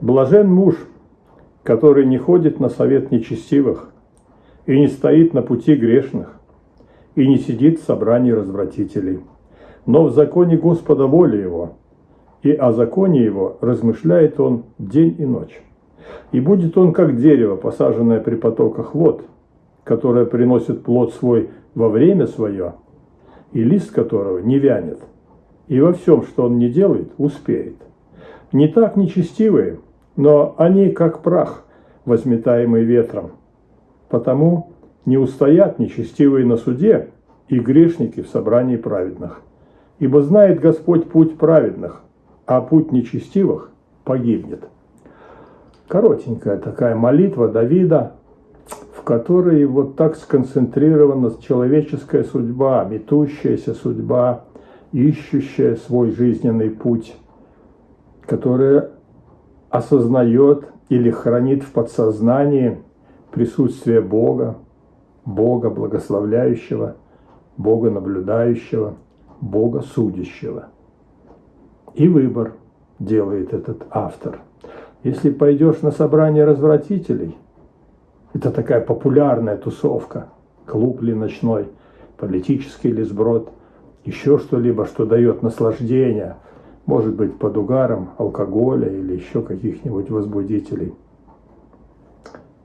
Блажен муж, который не ходит на совет нечестивых и не стоит на пути грешных, и не сидит в собрании развратителей, но в законе Господа воля его, и о законе его размышляет он день и ночь. И будет он как дерево, посаженное при потоках вод, которое приносит плод свой во время свое, и лист которого не вянет, и во всем, что он не делает, успеет. Не так нечестивые, но они как прах, возметаемый ветром. Потому не устоят нечестивые на суде и грешники в собрании праведных. Ибо знает Господь путь праведных, а путь нечестивых погибнет. Коротенькая такая молитва Давида, в которой вот так сконцентрирована человеческая судьба, метущаяся судьба, ищущая свой жизненный путь, которая осознает или хранит в подсознании присутствие Бога, Бога благословляющего, Бога наблюдающего, Бога судящего. И выбор делает этот автор. Если пойдешь на собрание развратителей, это такая популярная тусовка, клуб ли ночной, политический ли сброд, еще что-либо, что дает наслаждение – может быть под угаром алкоголя или еще каких-нибудь возбудителей.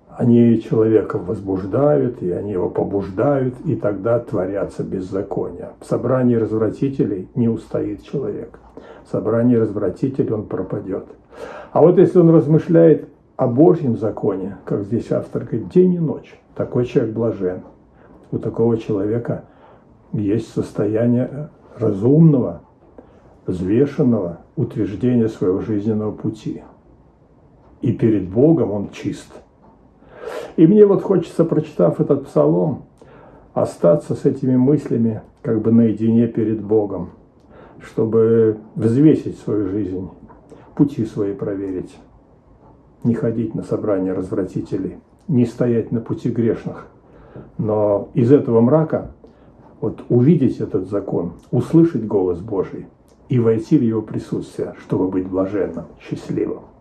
Они человека возбуждают, и они его побуждают, и тогда творятся беззакония. В собрании развратителей не устоит человек. В собрании развратителей он пропадет. А вот если он размышляет о Божьем законе, как здесь автор говорит, день и ночь, такой человек блажен. У такого человека есть состояние разумного, взвешенного утверждения своего жизненного пути. И перед Богом он чист. И мне вот хочется, прочитав этот псалом, остаться с этими мыслями как бы наедине перед Богом, чтобы взвесить свою жизнь, пути свои проверить, не ходить на собрания развратителей, не стоять на пути грешных, но из этого мрака вот увидеть этот закон, услышать голос Божий – и войти в его присутствие, чтобы быть блаженным, счастливым.